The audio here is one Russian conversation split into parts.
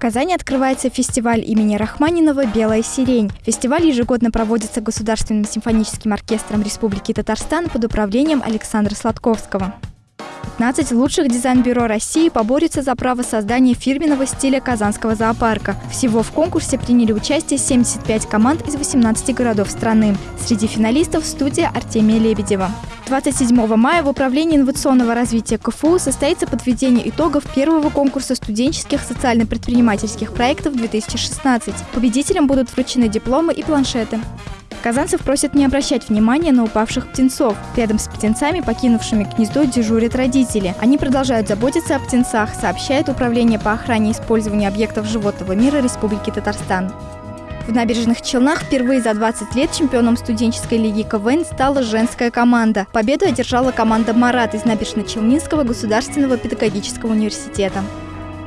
Казани открывается фестиваль имени Рахманинова «Белая сирень». Фестиваль ежегодно проводится Государственным симфоническим оркестром Республики Татарстан под управлением Александра Сладковского. 15 лучших дизайн-бюро России поборются за право создания фирменного стиля Казанского зоопарка. Всего в конкурсе приняли участие 75 команд из 18 городов страны. Среди финалистов студия Артемия Лебедева. 27 мая в Управлении инновационного развития КФУ состоится подведение итогов первого конкурса студенческих социально-предпринимательских проектов 2016. Победителям будут вручены дипломы и планшеты. Казанцев просят не обращать внимания на упавших птенцов. Рядом с птенцами, покинувшими гнездо, дежурят родители. Они продолжают заботиться о птенцах, сообщает Управление по охране и использованию объектов животного мира Республики Татарстан. В набережных Челнах впервые за 20 лет чемпионом студенческой лиги КВН стала женская команда. Победу одержала команда «Марат» из Набережно-Челнинского государственного педагогического университета.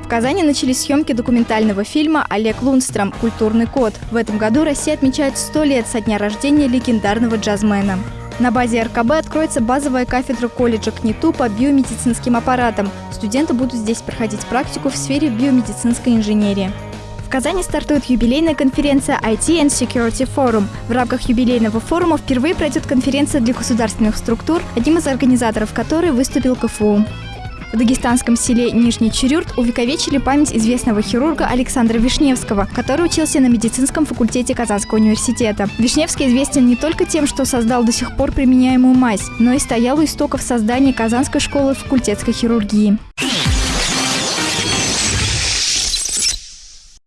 В Казани начались съемки документального фильма «Олег Лунстром. Культурный код». В этом году Россия отмечает 100 лет со дня рождения легендарного джазмена. На базе РКБ откроется базовая кафедра колледжа КНИТУ по биомедицинским аппаратам. Студенты будут здесь проходить практику в сфере биомедицинской инженерии. Казани стартует юбилейная конференция IT and Security Forum. В рамках юбилейного форума впервые пройдет конференция для государственных структур, одним из организаторов которой выступил КФУ. В дагестанском селе Нижний Чурюрт увековечили память известного хирурга Александра Вишневского, который учился на медицинском факультете Казанского университета. Вишневский известен не только тем, что создал до сих пор применяемую мазь, но и стоял у истоков создания Казанской школы факультетской хирургии.